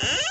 Huh?